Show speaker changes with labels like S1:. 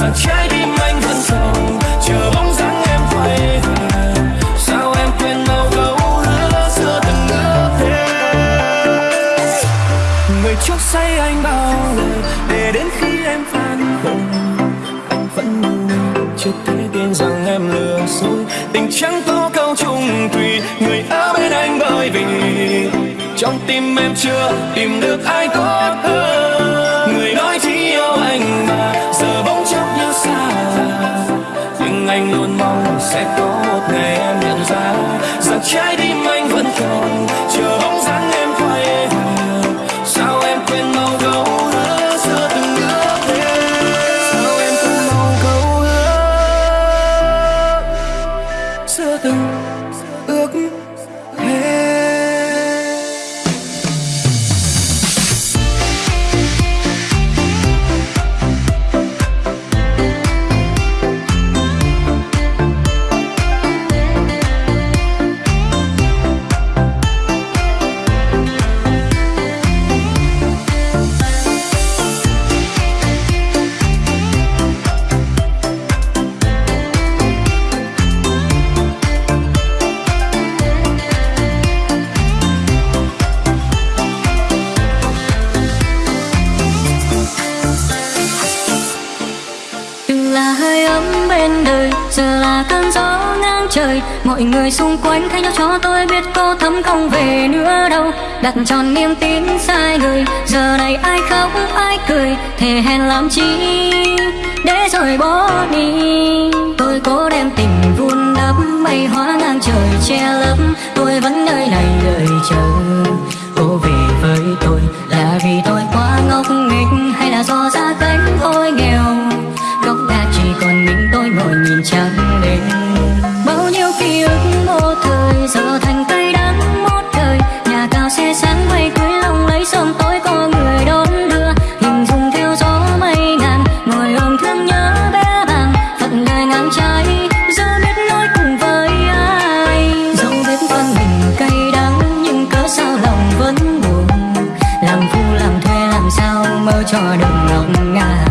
S1: rằng trái tim anh vẫn còn, chờ bóng dáng em quay về. Sao em quên mau câu hứa xưa từng ước thế người chót say anh bao lời để đến khi em phản hồi anh vẫn ngu chưa thể tin rằng em lừa dối. Tình chẳng có câu chung thủy người ở bên anh bởi vì trong tim em chưa tìm được ai tốt hơn. Sẽ có một ngày em nhận ra rằng trái tim từng
S2: là hơi ấm bên đời, giờ là cơn gió ngang trời. Mọi người xung quanh thay nhau cho tôi biết cô thấm không về nữa đâu. Đặt tròn niềm tin sai người, giờ này ai khóc, ai cười. Thề hẹn làm chi để rồi bỏ đi. Tôi cố đem tình vun đắp mây hóa ngang trời che lấp. Tôi vẫn nơi này cho đừng ngọc ngà.